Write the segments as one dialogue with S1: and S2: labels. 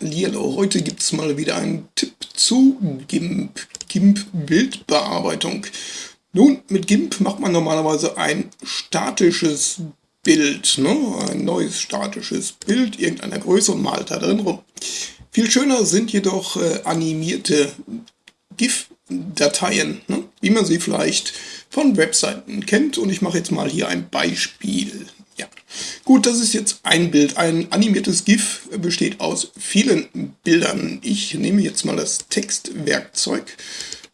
S1: Hallihallo, heute gibt es mal wieder einen Tipp zu GIMP, GIMP Bildbearbeitung. Nun, mit GIMP macht man normalerweise ein statisches Bild, ne? ein neues statisches Bild irgendeiner Größe und malt da drin rum. Viel schöner sind jedoch äh, animierte GIF-Dateien, ne? wie man sie vielleicht von Webseiten kennt. Und ich mache jetzt mal hier ein Beispiel. Gut, das ist jetzt ein Bild. Ein animiertes GIF besteht aus vielen Bildern. Ich nehme jetzt mal das Textwerkzeug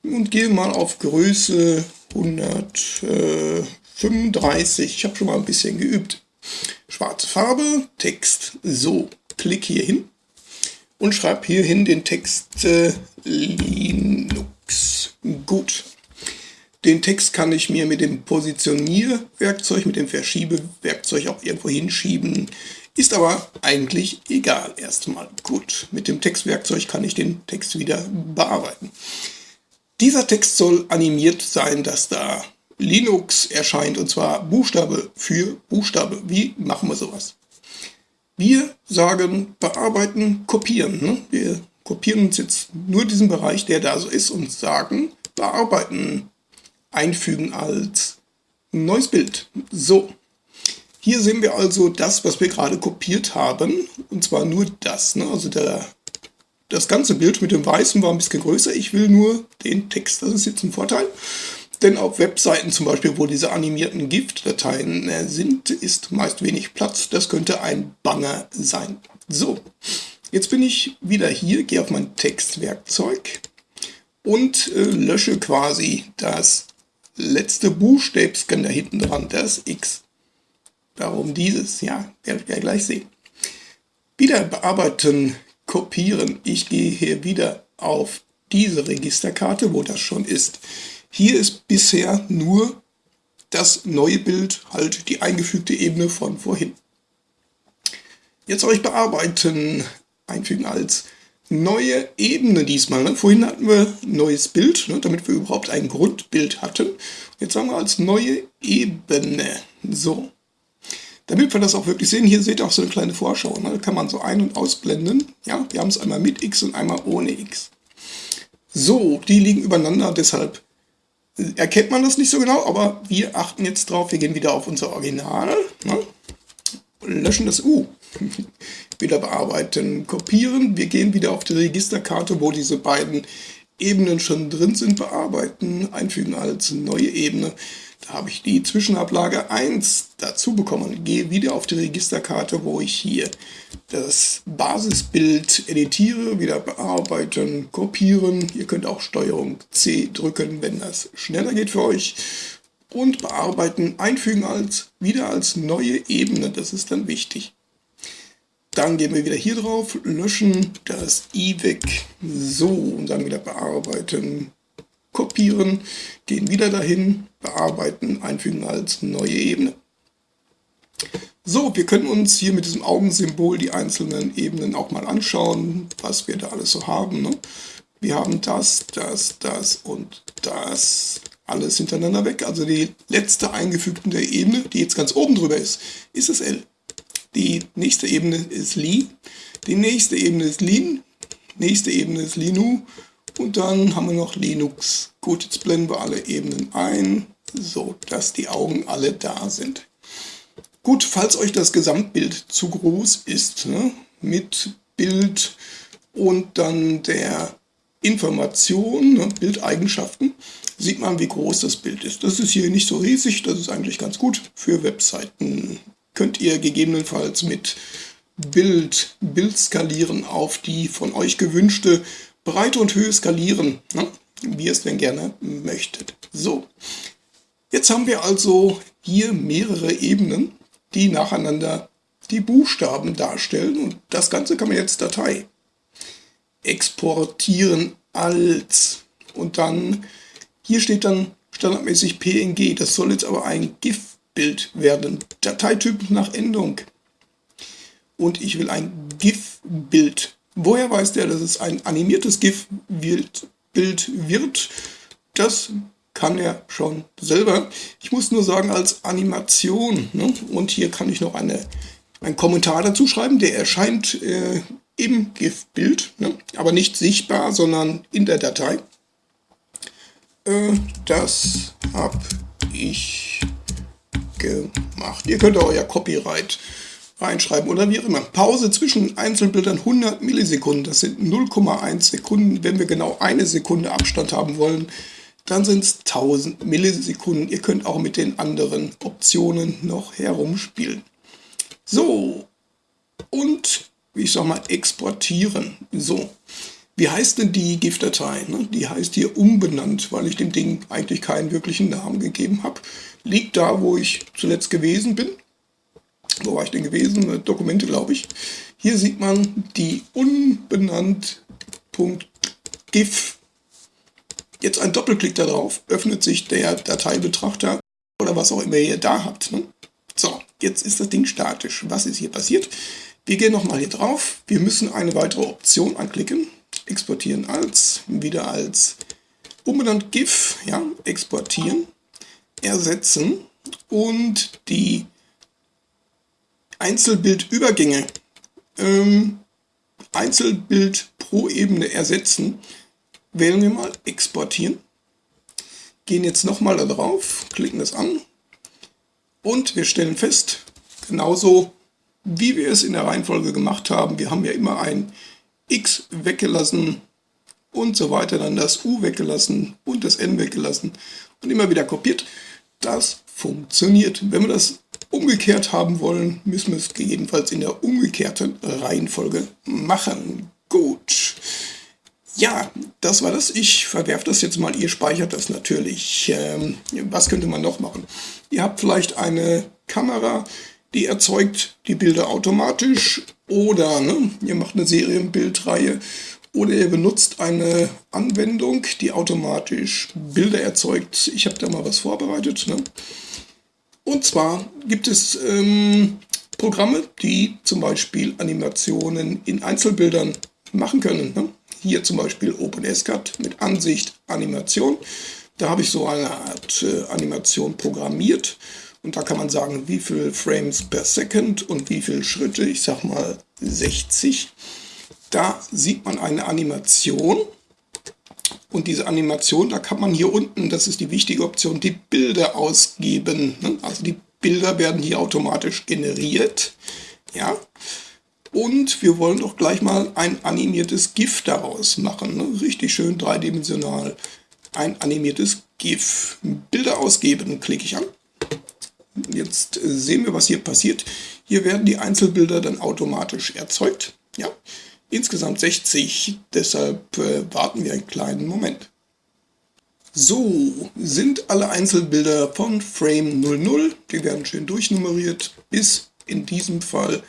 S1: und gehe mal auf Größe 135. Ich habe schon mal ein bisschen geübt. Schwarze Farbe, Text. So, klick hier hin und schreibe hier hin den Text äh, Linux. Gut. Den Text kann ich mir mit dem Positionierwerkzeug, mit dem Verschiebewerkzeug auch irgendwo hinschieben. Ist aber eigentlich egal erstmal. Gut, mit dem Textwerkzeug kann ich den Text wieder bearbeiten. Dieser Text soll animiert sein, dass da Linux erscheint und zwar Buchstabe für Buchstabe. Wie machen wir sowas? Wir sagen bearbeiten, kopieren. Ne? Wir kopieren uns jetzt nur diesen Bereich, der da so ist und sagen bearbeiten einfügen als neues Bild. So, hier sehen wir also das, was wir gerade kopiert haben, und zwar nur das. Ne? Also der, das ganze Bild mit dem Weißen war ein bisschen größer. Ich will nur den Text. Das ist jetzt ein Vorteil. Denn auf Webseiten zum Beispiel, wo diese animierten GIF-Dateien äh, sind, ist meist wenig Platz. Das könnte ein Banner sein. So, jetzt bin ich wieder hier, gehe auf mein Textwerkzeug und äh, lösche quasi das letzte Buchstäbchen da hinten dran, das X. Warum dieses? Ja, werdet ihr gleich sehen. Wieder bearbeiten, kopieren. Ich gehe hier wieder auf diese Registerkarte, wo das schon ist. Hier ist bisher nur das neue Bild, halt die eingefügte Ebene von vorhin. Jetzt soll ich bearbeiten, einfügen als neue Ebene diesmal. Ne? Vorhin hatten wir ein neues Bild, ne? damit wir überhaupt ein Grundbild hatten. Jetzt haben wir als neue Ebene. So. Damit wir das auch wirklich sehen, hier seht ihr auch so eine kleine Vorschau. Ne? Da kann man so ein- und ausblenden. Ja, wir haben es einmal mit X und einmal ohne X. So, die liegen übereinander, deshalb erkennt man das nicht so genau, aber wir achten jetzt drauf. Wir gehen wieder auf unser Original. Ne? Löschen das U. wieder bearbeiten, kopieren. Wir gehen wieder auf die Registerkarte, wo diese beiden Ebenen schon drin sind, bearbeiten, einfügen als neue Ebene. Da habe ich die Zwischenablage 1 dazu bekommen. Gehe wieder auf die Registerkarte, wo ich hier das Basisbild editiere, wieder bearbeiten, kopieren. Ihr könnt auch Steuerung C drücken, wenn das schneller geht für euch. Und bearbeiten, einfügen als wieder als neue Ebene. Das ist dann wichtig. Dann gehen wir wieder hier drauf, löschen das i weg, so und dann wieder bearbeiten, kopieren, gehen wieder dahin, bearbeiten, einfügen als neue Ebene. So, wir können uns hier mit diesem Augensymbol die einzelnen Ebenen auch mal anschauen, was wir da alles so haben. Ne? Wir haben das, das, das und das alles hintereinander weg. Also die letzte eingefügte der Ebene, die jetzt ganz oben drüber ist, ist das L. Die nächste Ebene ist Li. Die nächste Ebene ist Lin. Nächste Ebene ist Linu. Und dann haben wir noch Linux. Gut, jetzt blenden wir alle Ebenen ein, so dass die Augen alle da sind. Gut, falls euch das Gesamtbild zu groß ist, ne, mit Bild und dann der Information, ne, Bildeigenschaften, sieht man, wie groß das Bild ist. Das ist hier nicht so riesig, das ist eigentlich ganz gut für Webseiten könnt ihr gegebenenfalls mit Bild, Bild skalieren auf die von euch gewünschte Breite und Höhe skalieren, ne? wie ihr es denn gerne möchtet. So, jetzt haben wir also hier mehrere Ebenen, die nacheinander die Buchstaben darstellen und das Ganze kann man jetzt Datei exportieren als und dann hier steht dann standardmäßig PNG, das soll jetzt aber ein GIF Bild werden. Dateityp nach Endung. Und ich will ein GIF-Bild. Woher weiß der, dass es ein animiertes GIF-Bild wird? Das kann er schon selber. Ich muss nur sagen, als Animation. Ne? Und hier kann ich noch eine, einen Kommentar dazu schreiben. Der erscheint äh, im GIF-Bild, ne? aber nicht sichtbar, sondern in der Datei. Äh, das habe ich gemacht. Ihr könnt euer Copyright reinschreiben oder wie auch immer. Pause zwischen Einzelbildern 100 Millisekunden, das sind 0,1 Sekunden. Wenn wir genau eine Sekunde Abstand haben wollen, dann sind es 1000 Millisekunden. Ihr könnt auch mit den anderen Optionen noch herumspielen. So, und ich sag mal exportieren. So, wie heißt denn die GIF-Datei? Ne? Die heißt hier umbenannt, weil ich dem Ding eigentlich keinen wirklichen Namen gegeben habe. Liegt da, wo ich zuletzt gewesen bin. Wo war ich denn gewesen? Dokumente, glaube ich. Hier sieht man die unbenannt.gif. Jetzt ein Doppelklick darauf, öffnet sich der Dateibetrachter oder was auch immer ihr da habt. Ne? So, jetzt ist das Ding statisch. Was ist hier passiert? Wir gehen nochmal hier drauf. Wir müssen eine weitere Option anklicken exportieren als, wieder als umbenannt GIF, ja, exportieren, ersetzen und die Einzelbildübergänge ähm, Einzelbild pro Ebene ersetzen. Wählen wir mal exportieren. Gehen jetzt nochmal da drauf, klicken das an und wir stellen fest, genauso wie wir es in der Reihenfolge gemacht haben, wir haben ja immer ein x weggelassen und so weiter, dann das u weggelassen und das n weggelassen und immer wieder kopiert. Das funktioniert. Wenn wir das umgekehrt haben wollen, müssen wir es jedenfalls in der umgekehrten Reihenfolge machen. Gut. Ja, das war das. Ich verwerfe das jetzt mal. Ihr speichert das natürlich. Ähm, was könnte man noch machen? Ihr habt vielleicht eine Kamera, die erzeugt die Bilder automatisch oder ne, ihr macht eine Serienbildreihe oder ihr benutzt eine Anwendung, die automatisch Bilder erzeugt. Ich habe da mal was vorbereitet. Ne? Und zwar gibt es ähm, Programme, die zum Beispiel Animationen in Einzelbildern machen können. Ne? Hier zum Beispiel OpenSCAD mit Ansicht Animation. Da habe ich so eine Art äh, Animation programmiert und da kann man sagen, wie viele Frames per Second und wie viele Schritte, ich sag mal 60. Da sieht man eine Animation. Und diese Animation, da kann man hier unten, das ist die wichtige Option, die Bilder ausgeben. Ne? Also die Bilder werden hier automatisch generiert. Ja. Und wir wollen doch gleich mal ein animiertes GIF daraus machen. Ne? Richtig schön dreidimensional. Ein animiertes GIF. Bilder ausgeben, klicke ich an. Jetzt äh, sehen wir, was hier passiert. Hier werden die Einzelbilder dann automatisch erzeugt. Ja, insgesamt 60, deshalb äh, warten wir einen kleinen Moment. So, sind alle Einzelbilder von Frame 00, die werden schön durchnummeriert, bis in diesem Fall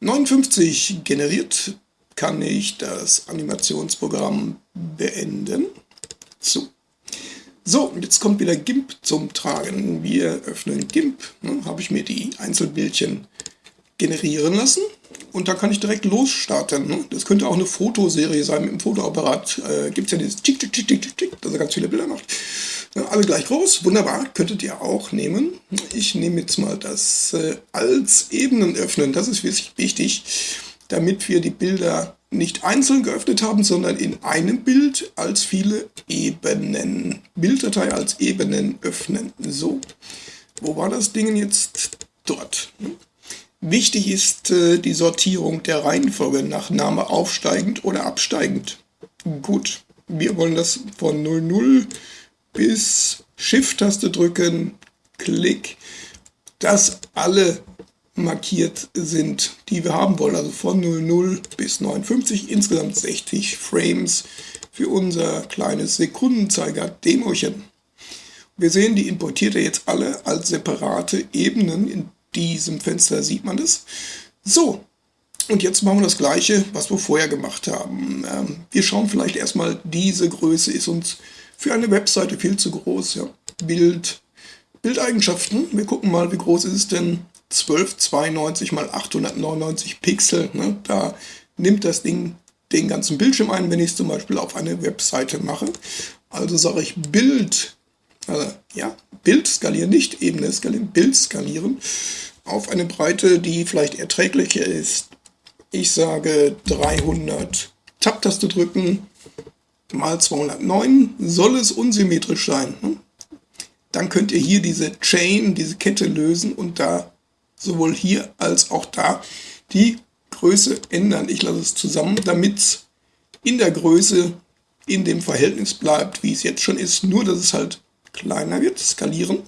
S1: 59 generiert, kann ich das Animationsprogramm beenden. So, so, jetzt kommt wieder GIMP zum Tragen. Wir öffnen GIMP, ne, habe ich mir die Einzelbildchen generieren lassen und da kann ich direkt losstarten. Ne? Das könnte auch eine Fotoserie sein mit dem Fotoapparat. Äh, Gibt es ja dieses Tick, Tick, Tick, Tick, Tick, dass er ganz viele Bilder macht. Ja, alle gleich groß, wunderbar, könntet ihr auch nehmen. Ich nehme jetzt mal das äh, als Ebenen öffnen, das ist wichtig, damit wir die Bilder nicht einzeln geöffnet haben, sondern in einem Bild als viele Ebenen. Bilddatei als Ebenen öffnen. So, wo war das Ding jetzt? Dort. Wichtig ist äh, die Sortierung der Reihenfolge nach Name aufsteigend oder absteigend. Gut, wir wollen das von 00 bis Shift-Taste drücken, Klick, dass alle markiert sind, die wir haben wollen. Also von 00 bis 59, insgesamt 60 Frames für unser kleines Sekundenzeiger-Demochen. Wir sehen, die importiert er jetzt alle als separate Ebenen. In diesem Fenster sieht man das. So, und jetzt machen wir das gleiche, was wir vorher gemacht haben. Ähm, wir schauen vielleicht erstmal, diese Größe ist uns für eine Webseite viel zu groß. Ja. Bild, Bildeigenschaften, wir gucken mal, wie groß ist es denn 1292 mal 899 Pixel. Ne? Da nimmt das Ding den ganzen Bildschirm ein, wenn ich es zum Beispiel auf eine Webseite mache. Also sage ich Bild, also, ja, Bild skalieren, nicht Ebene skalieren, Bild skalieren auf eine Breite, die vielleicht erträglicher ist Ich sage 300 Tab-Taste drücken mal 209. Soll es unsymmetrisch sein, ne? dann könnt ihr hier diese Chain, diese Kette lösen und da sowohl hier als auch da die Größe ändern. Ich lasse es zusammen, damit es in der Größe in dem Verhältnis bleibt, wie es jetzt schon ist, nur dass es halt kleiner wird, skalieren.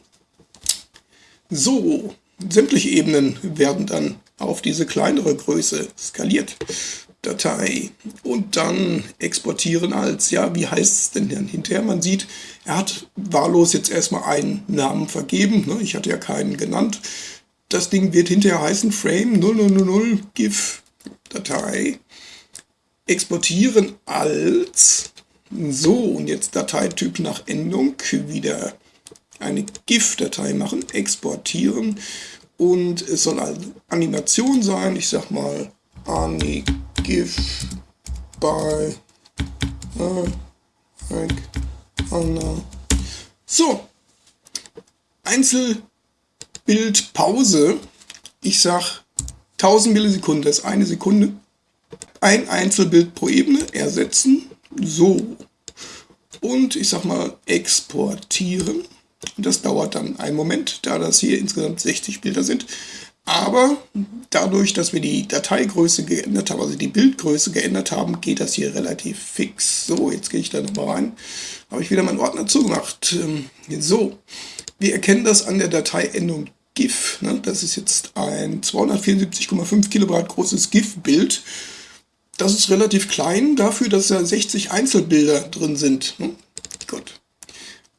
S1: So, sämtliche Ebenen werden dann auf diese kleinere Größe skaliert. Datei und dann exportieren als, ja, wie heißt es denn dann hinterher? Man sieht, er hat wahllos jetzt erstmal einen Namen vergeben, ne? ich hatte ja keinen genannt. Das Ding wird hinterher heißen Frame 0000 GIF Datei exportieren als so und jetzt Dateityp nach Endung wieder eine GIF-Datei machen, exportieren und es soll eine Animation sein, ich sag mal AniGIF by Anna. So, Einzelbildpause, ich sag 1000 Millisekunden, das ist eine Sekunde, ein Einzelbild pro Ebene ersetzen, so. Und ich sag mal exportieren. Das dauert dann einen Moment, da das hier insgesamt 60 Bilder sind. Aber dadurch, dass wir die Dateigröße geändert haben, also die Bildgröße geändert haben, geht das hier relativ fix. So, jetzt gehe ich da nochmal rein. Habe ich wieder meinen Ordner zugemacht. Ähm, so, wir erkennen das an der Dateiendung GIF. Ne? Das ist jetzt ein 274,5 Kilobyte großes GIF-Bild. Das ist relativ klein dafür, dass da 60 Einzelbilder drin sind. Ne? Gut.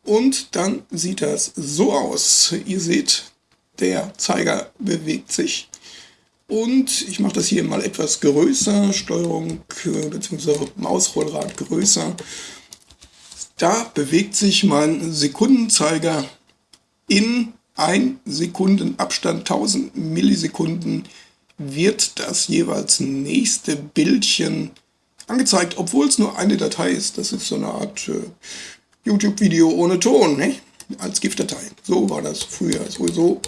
S1: Und dann sieht das so aus. Ihr seht, der Zeiger bewegt sich. Und ich mache das hier mal etwas größer, Steuerung äh, bzw. Mausrollrad größer. Da bewegt sich mein Sekundenzeiger in 1 Sekunden Abstand, 1000 Millisekunden wird das jeweils nächste Bildchen angezeigt, obwohl es nur eine Datei ist. Das ist so eine Art äh, YouTube-Video ohne Ton, ne? Als GIF-Datei. So war das früher sowieso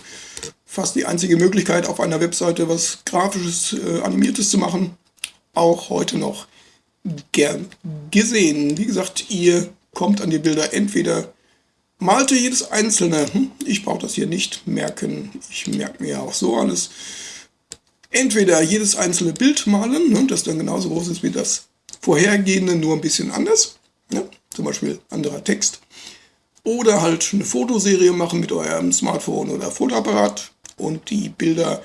S1: fast die einzige Möglichkeit, auf einer Webseite was Grafisches, äh, Animiertes zu machen. Auch heute noch gern gesehen. Wie gesagt, ihr kommt an die Bilder entweder malte jedes einzelne, hm, ich brauche das hier nicht merken, ich merke mir auch so alles, entweder jedes einzelne Bild malen, ne, das dann genauso groß ist wie das vorhergehende, nur ein bisschen anders, ne, zum Beispiel anderer Text, oder halt eine Fotoserie machen mit eurem Smartphone oder Fotoapparat und die Bilder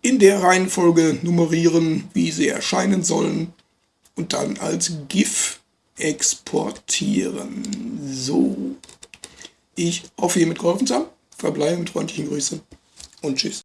S1: in der Reihenfolge nummerieren, wie sie erscheinen sollen und dann als GIF exportieren. So, ich hoffe, ihr mitgeholfen zu haben. Verbleibe mit freundlichen Grüßen und tschüss.